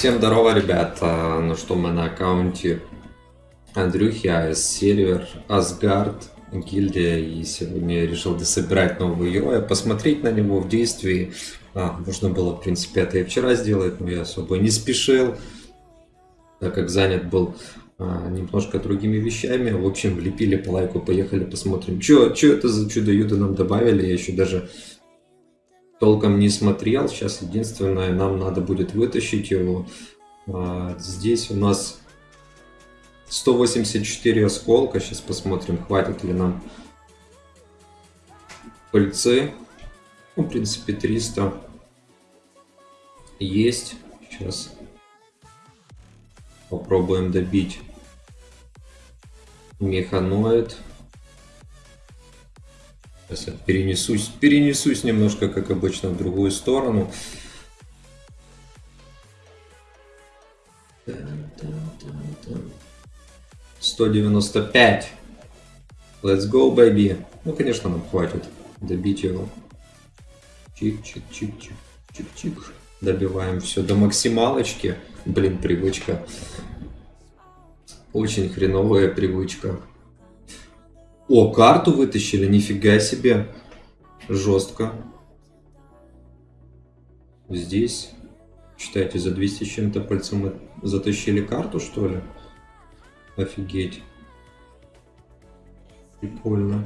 Всем здорово, ребята. Ну что, мы на аккаунте Андрюхи, АС Сервер, Асгард, гильдия. И сегодня я решил дособирать нового героя, посмотреть на него в действии. А, можно было, в принципе, это и вчера сделать, но я особо не спешил, так как занят был а, немножко другими вещами. В общем, влепили по лайку, поехали посмотрим. Что это за чудо-юдо нам добавили, я еще даже толком не смотрел. Сейчас единственное, нам надо будет вытащить его. А, здесь у нас 184 осколка. Сейчас посмотрим, хватит ли нам пыльцы. Ну, в принципе, 300 есть. Сейчас попробуем добить механоид. Сейчас я перенесусь, перенесусь немножко, как обычно, в другую сторону. 195. Let's go, baby. Ну, конечно, нам хватит добить его. Чик-чик-чик-чик. Чик-чик. Добиваем все до максималочки. Блин, привычка. Очень хреновая привычка. О, карту вытащили, нифига себе. Жестко. Здесь, считайте, за 200 с чем-то пальцем мы затащили карту, что ли? Офигеть. Прикольно.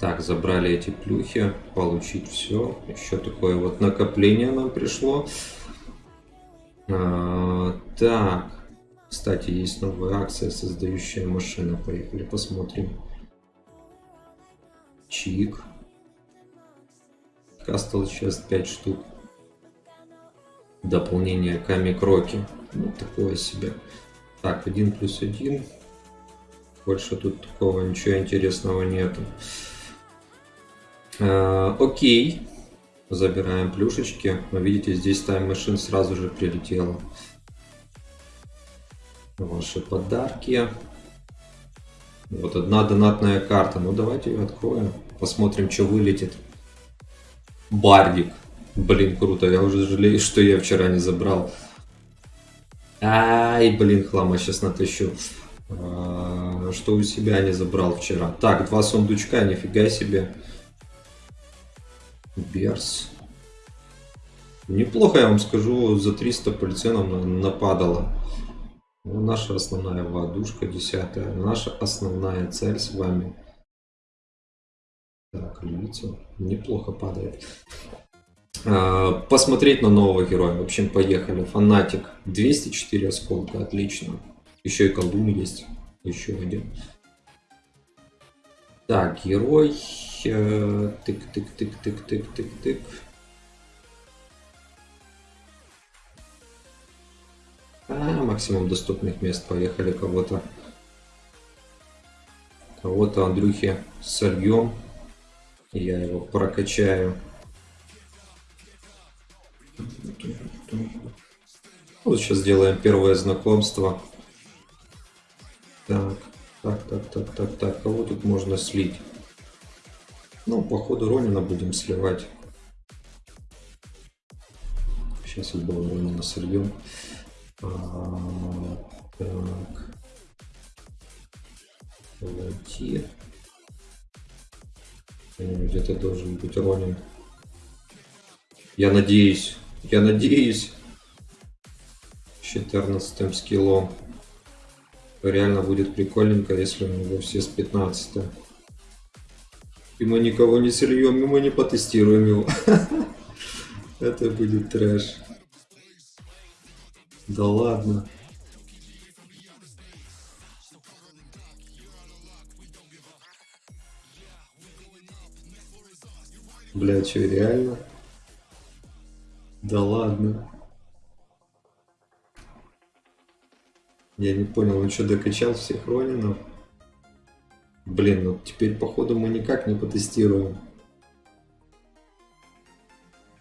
Так, забрали эти плюхи, получить все. Еще такое вот накопление нам пришло. А, так. Кстати, есть новая акция, создающая машина. Поехали посмотрим. Чик. Кастл сейчас 5 штук. Дополнение Ками Кроки. Ну, такое себе. Так, 1 плюс 1. Больше тут такого ничего интересного нету. А, окей. Забираем плюшечки. Вы видите, здесь тайм-машин сразу же прилетела ваши подарки. Вот одна донатная карта. Ну давайте ее откроем. Посмотрим, что вылетит. Бардик. Блин, круто. Я уже жалею, что я вчера не забрал. Ай, блин, хлама сейчас натащу. А, что у себя не забрал вчера. Так, два сундучка, нифига себе. Берс. Неплохо, я вам скажу, за 300 пальценов нападало. Ну, наша основная воздушка, десятая. Наша основная цель с вами. Так, львица. Неплохо падает. А, посмотреть на нового героя. В общем, поехали. Фанатик. 204 осколка. Отлично. Еще и колдун есть. Еще один. Так, герой. Тык-тык-тык-тык-тык-тык-тык. А, максимум доступных мест. Поехали кого-то. Кого-то Андрюхи сольем. Я его прокачаю. Вот сейчас сделаем первое знакомство. Так, так, так, так, так, так. Кого тут можно слить? Ну, походу Ронина будем сливать. Сейчас одного Ронина сольем. Так. Войти. Где-то должен быть Ронин. Я надеюсь. Я надеюсь. 14 скиллом. Реально будет прикольненько, если у него все с 15 И мы никого не сольем, и мы не потестируем его. Это будет трэш. Да ладно. Бля, что, реально? Да ладно. Я не понял, он что, докачал всех Ронинов? Блин, ну теперь, походу, мы никак не потестируем.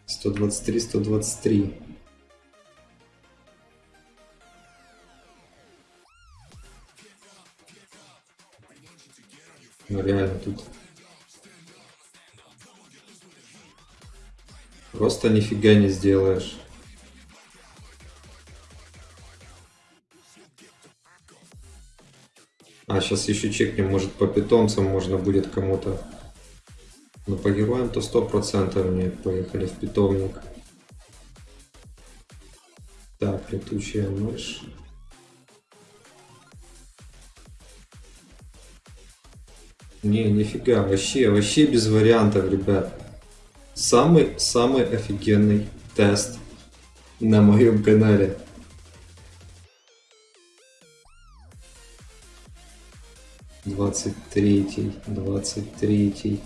123, 123. Ну реально тут. Просто нифига не сделаешь. А, сейчас еще чекнем, может по питомцам можно будет кому-то. Но по героям то сто процентов нет. Поехали в питомник. Так, летучая мышь. Не, нифига, вообще, вообще без вариантов, ребят. Самый, самый офигенный тест на моем канале. Двадцать третий, двадцать третий.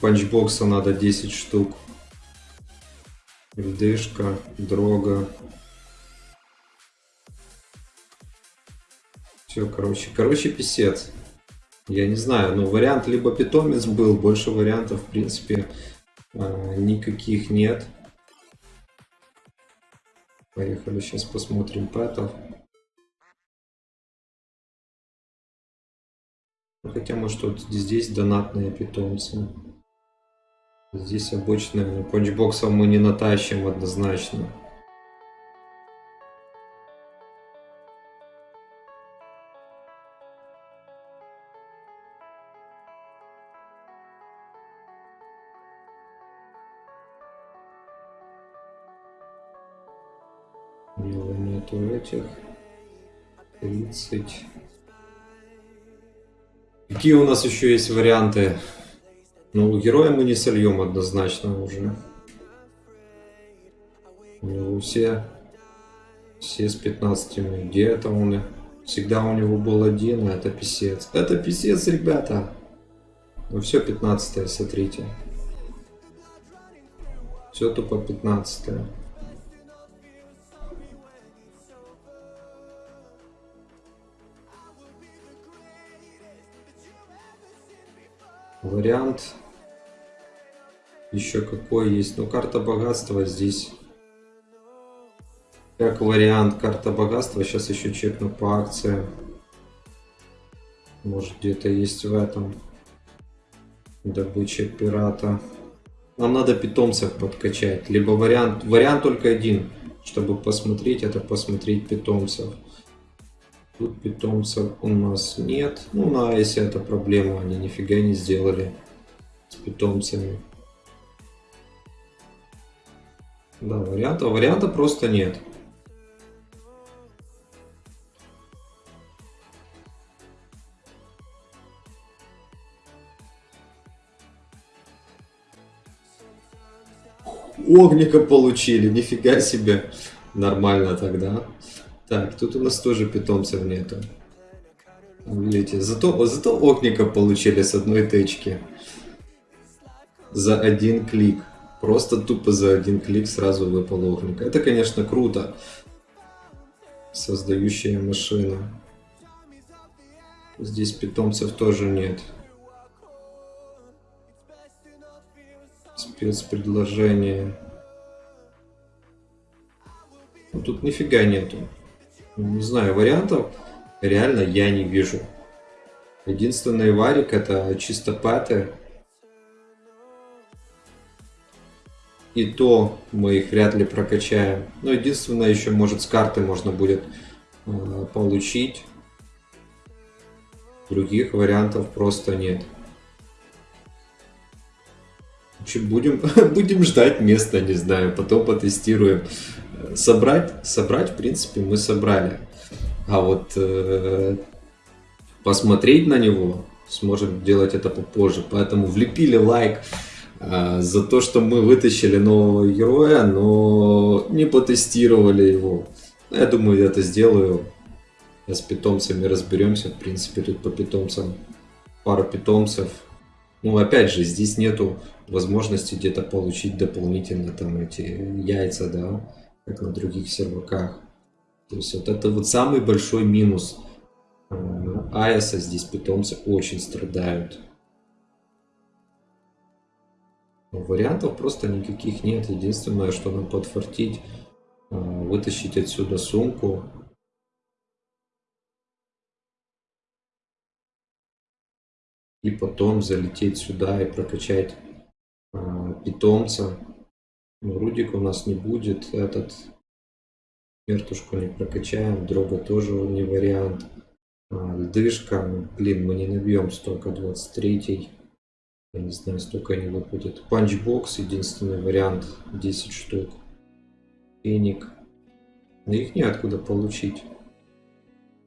Панчбокса надо 10 штук. Льдышка, дрога. Все, короче, короче, писец. Я не знаю, но вариант либо питомец был, больше вариантов, в принципе, а, никаких нет. Поехали, сейчас посмотрим пэтов. Ну, хотя, может, вот здесь донатные питомцы. Здесь обычные. Панчбоксов мы не натащим однозначно. Этих. 30. Какие у нас еще есть варианты? Ну, героя мы не сольем однозначно уже. У него все, все с 15 Где это он? Всегда у него был один, а это писец. Это писец, ребята. Ну все 15 смотрите. Все тупо 15 -е. Вариант еще какой есть? Ну, карта богатства здесь. Как вариант карта богатства. Сейчас еще чекну по акциям. Может где-то есть в этом. Добыча пирата. Нам надо питомцев подкачать. Либо вариант, вариант только один. Чтобы посмотреть, это посмотреть питомцев. Тут питомцев у нас нет. Ну, на Айсе это проблема, они нифига не сделали с питомцами. Да, варианта, варианта просто нет. Огника получили, нифига себе. Нормально тогда. Так, тут у нас тоже питомцев нету. Видите, зато, зато окника получили с одной тычки. За один клик. Просто тупо за один клик сразу выпал окник. Это, конечно, круто. Создающая машина. Здесь питомцев тоже нет. Спецпредложение. Ну, тут нифига нету не знаю, вариантов реально я не вижу. Единственный варик это чисто пэты. И то мы их вряд ли прокачаем. Но единственное, еще может с карты можно будет э, получить. Других вариантов просто нет. Будем, будем ждать места, не знаю, потом потестируем собрать, собрать, в принципе, мы собрали. А вот э, посмотреть на него сможем делать это попозже. Поэтому влепили лайк э, за то, что мы вытащили нового героя, но не потестировали его. Я думаю, я это сделаю. с питомцами разберемся. В принципе, тут по питомцам пара питомцев. Ну, опять же, здесь нету возможности где-то получить дополнительно там эти яйца, да как на других серваках. То есть вот это вот самый большой минус AES, здесь питомцы очень страдают. Вариантов просто никаких нет. Единственное, что нам подфартить, а, вытащить отсюда сумку. И потом залететь сюда и прокачать а, питомца. Ну, Рудик у нас не будет. Этот Мертушку не прокачаем. Дрога тоже не вариант. А, льдышка. Ну, блин, мы не набьем столько. 23 Я не знаю, столько не выпадет. Панчбокс единственный вариант. 10 штук. Феник. Но их неоткуда получить.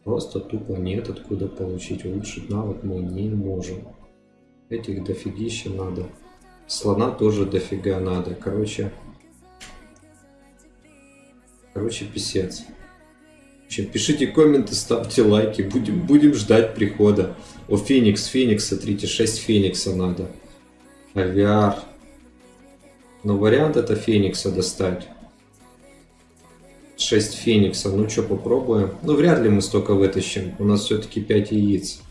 Просто тупо нет откуда получить. Улучшить навык мы не можем. Этих дофигища надо. Слона тоже дофига надо. Короче, короче, писец. Общем, пишите комменты, ставьте лайки. Будем, будем ждать прихода. О, Феникс, Феникс, смотрите, 6 Феникса надо. Авиар. Но вариант это Феникса достать. 6 Феникса. Ну что, попробуем. Ну, вряд ли мы столько вытащим. У нас все-таки 5 яиц.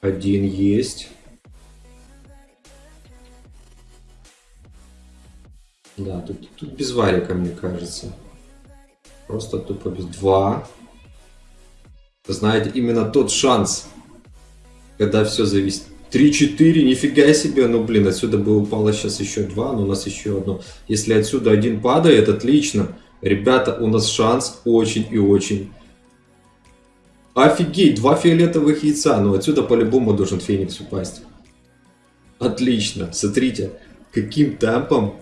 Один есть. Да, тут, тут без варика, мне кажется. Просто тупо без... Два. Знаете, именно тот шанс, когда все зависит. 3-4, нифига себе, ну блин, отсюда бы упало сейчас еще два, но у нас еще одно. Если отсюда один падает, отлично. Ребята, у нас шанс очень и очень Офигеть, два фиолетовых яйца. Ну, отсюда по-любому должен Феникс упасть. Отлично. Смотрите, каким темпом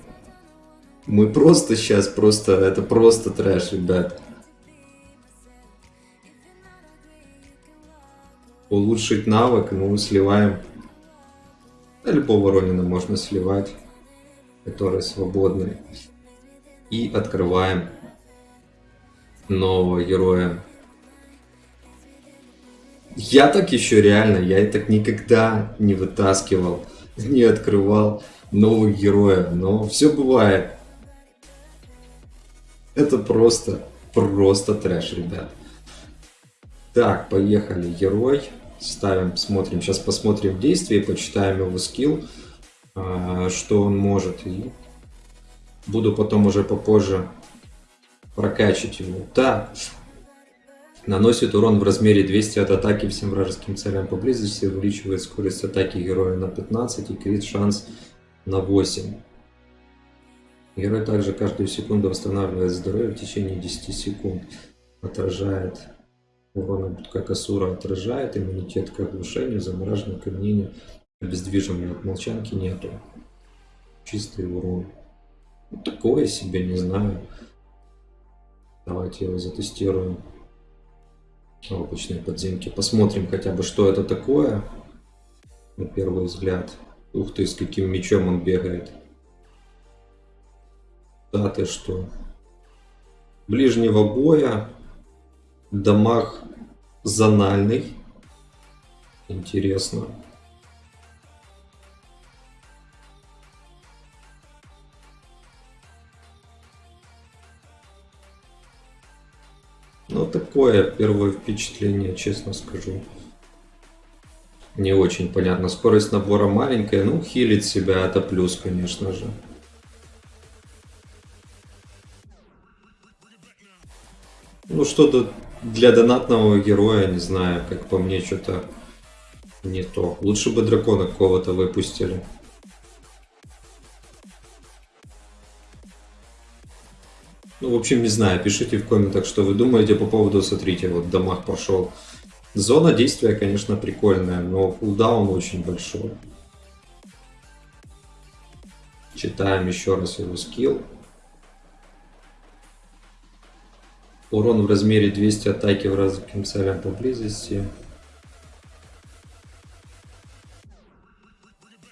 мы просто сейчас, просто, это просто трэш, ребят. Улучшить навык, ну, сливаем. Да, любого Ронина можно сливать, который свободный. И открываем нового героя. Я так еще реально, я так никогда не вытаскивал, не открывал новых героев. Но все бывает. Это просто, просто трэш, ребят. Так, поехали. Герой. Ставим, смотрим. Сейчас посмотрим действие, почитаем его скилл, а, что он может. И буду потом уже попозже прокачивать его. Так, Наносит урон в размере 200 от атаки всем вражеским целям поблизости, увеличивает скорость атаки героя на 15 и крит шанс на 8. Герой также каждую секунду восстанавливает здоровье в течение 10 секунд. Отражает урон, как Асура отражает, иммунитет к оглушению, замораживанию, камнению, обездвиживанию от молчанки нету. Чистый урон. Ну, такое себе, не знаю. Давайте его затестируем обычные подземки. Посмотрим хотя бы, что это такое. На первый взгляд. Ух ты, с каким мечом он бегает. Да ты что. Ближнего боя. Дамаг зональный. Интересно. Ну, такое первое впечатление, честно скажу. Не очень понятно. Скорость набора маленькая. Ну, хилит себя, это плюс, конечно же. Ну, что-то для донатного героя, не знаю, как по мне, что-то не то. Лучше бы дракона какого-то выпустили. Ну, в общем, не знаю, пишите в комментах, что вы думаете по поводу, смотрите, вот дамаг пошел. Зона действия, конечно, прикольная, но кулдаун очень большой. Читаем еще раз его скилл. Урон в размере 200 атаки в вражеским целям поблизости.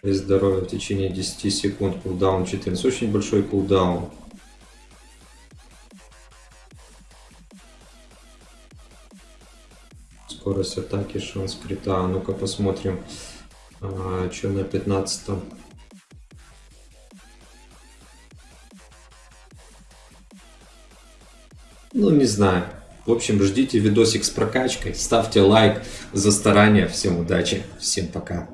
И здоровье в течение 10 секунд. Кулдаун 14. Очень большой кулдаун. скорость атаки, шанс крита. А ну-ка посмотрим, а, что на 15 -м. Ну, не знаю. В общем, ждите видосик с прокачкой, ставьте лайк за старание. Всем удачи, всем пока.